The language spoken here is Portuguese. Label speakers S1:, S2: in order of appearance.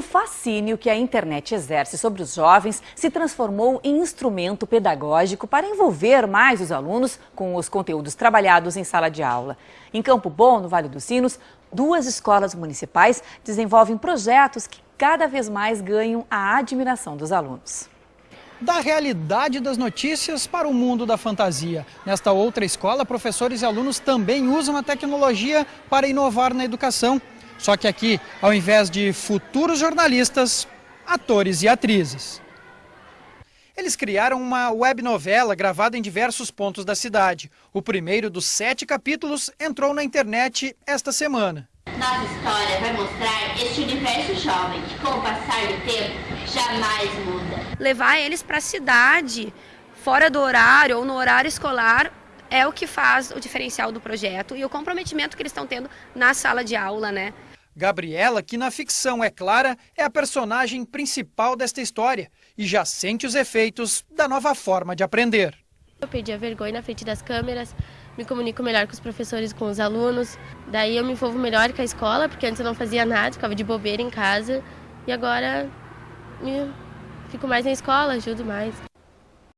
S1: fascínio que a internet exerce sobre os jovens se transformou em instrumento pedagógico para envolver mais os alunos com os conteúdos trabalhados em sala de aula. Em Campo Bom, no Vale dos Sinos, duas escolas municipais desenvolvem projetos que cada vez mais ganham a admiração dos alunos
S2: da realidade das notícias para o mundo da fantasia. Nesta outra escola, professores e alunos também usam a tecnologia para inovar na educação. Só que aqui, ao invés de futuros jornalistas, atores e atrizes. Eles criaram uma web novela gravada em diversos pontos da cidade. O primeiro dos sete capítulos entrou na internet esta semana.
S3: Nossa história vai mostrar este universo jovem que, com o passar do tempo, jamais muda.
S4: Levar eles para a cidade, fora do horário ou no horário escolar, é o que faz o diferencial do projeto e o comprometimento que eles estão tendo na sala de aula, né?
S2: Gabriela, que na ficção é clara, é a personagem principal desta história e já sente os efeitos da nova forma de aprender.
S5: Eu perdi a vergonha na frente das câmeras, me comunico melhor com os professores, com os alunos, daí eu me envolvo melhor com a escola, porque antes eu não fazia nada, ficava de bobeira em casa e agora fico mais na escola, ajudo mais.